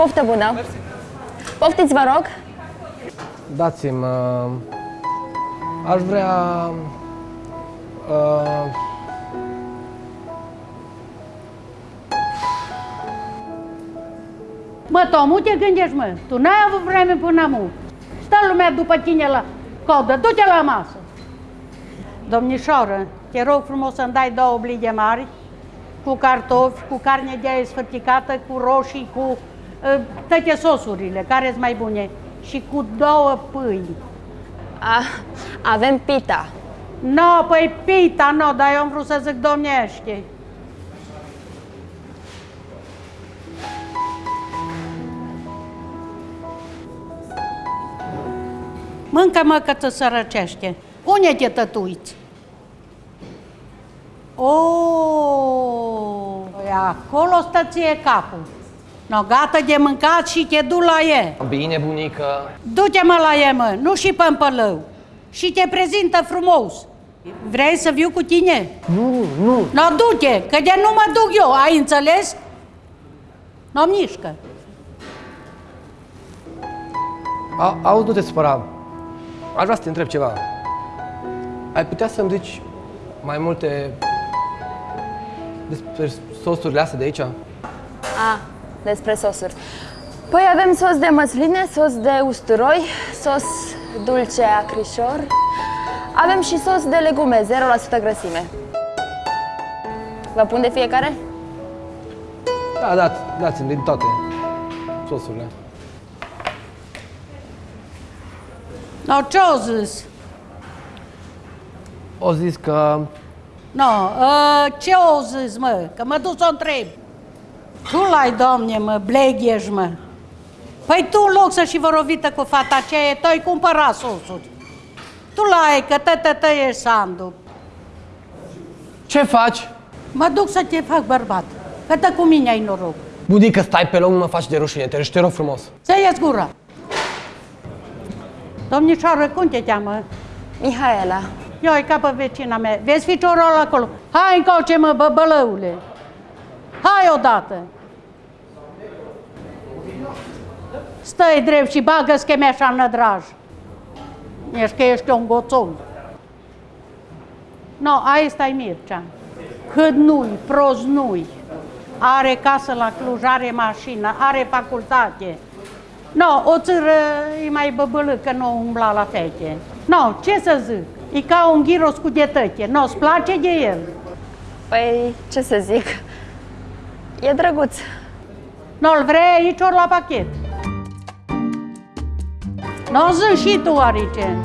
Poftă bună! Poftiți, vă rog! Dați-mi... Uh, aș vrea... Uh, Mă, Tomu, te gândești, mă? Tu n-ai avut vreme până acum. Stă lumea după tine la codă, du-te la masă. Domnișoară, te rog frumos să-mi dai două oblige mari, cu cartofi, cu carne de aia sfărticată, cu roșii, cu uh, toate sosurile, care sunt mai bune, și cu două pâini. A, avem pita. No, păi pita, no, dar eu am vrut să zic domnește. Mâncă-mă că ți sărăcește. Unde te tătuiți? O, păi acolo stă ție capul. No, gata de mâncat și te du la e. bine, bunică. Du-te mă la e, mă, nu și pe împălău. Și te prezintă frumos. Vrei să viu cu tine? Nu, nu. No, du-te, că de nu mă duc eu, ai înțeles? No, mișcă. A, auzi, nu te supăra. Aș vrea să te întreb ceva. Ai putea să-mi zici mai multe despre sosurile astea de aici? A, despre sosuri. Păi avem sos de măsline, sos de usturoi, sos dulce acrișor. Avem și sos de legume, 0% grăsime. Vă pun de fiecare? Da, dați, dați-mi din toate sosurile. No, ce-o zis? O zis că No, uh, ce o zis, mă? Că mă duc să o întreb. Tu l-ai, domne, mă, bleghești, mă. Păi tu, în loc să și vorovită cu fata aceea, tu ai cumpărat sosuri. Tu l-ai, că tătă ești Sandu. Ce faci? Mă duc să te fac bărbat, că dă cu mine ai noroc. Budică, stai pe loc, nu mă faci de rușine, te, te rog frumos. Să ies gura. Domnișoară, cum te cheamă? Mihaela. Eu e ca pe vecina mea. Vezi ficiorul acolo? Hai încoace, mă, bă, bălăule. Hai odată. Stai drept și bagă schemeașa în nădraj. Ești că ești un goțol. No, aia stai Mircea. Cât nu-i, prost nu-i. Are casă la Cluj, are mașină, are facultate. No, o țără e mai băbâlă că nu umbla la fete. No, ce să zic? E ca un ghiros cu detăche. No, îți place de el. Păi, ce să zic? E drăguț. Nu-l vrei aici ori la pachet. Nu zi și tu, Arice.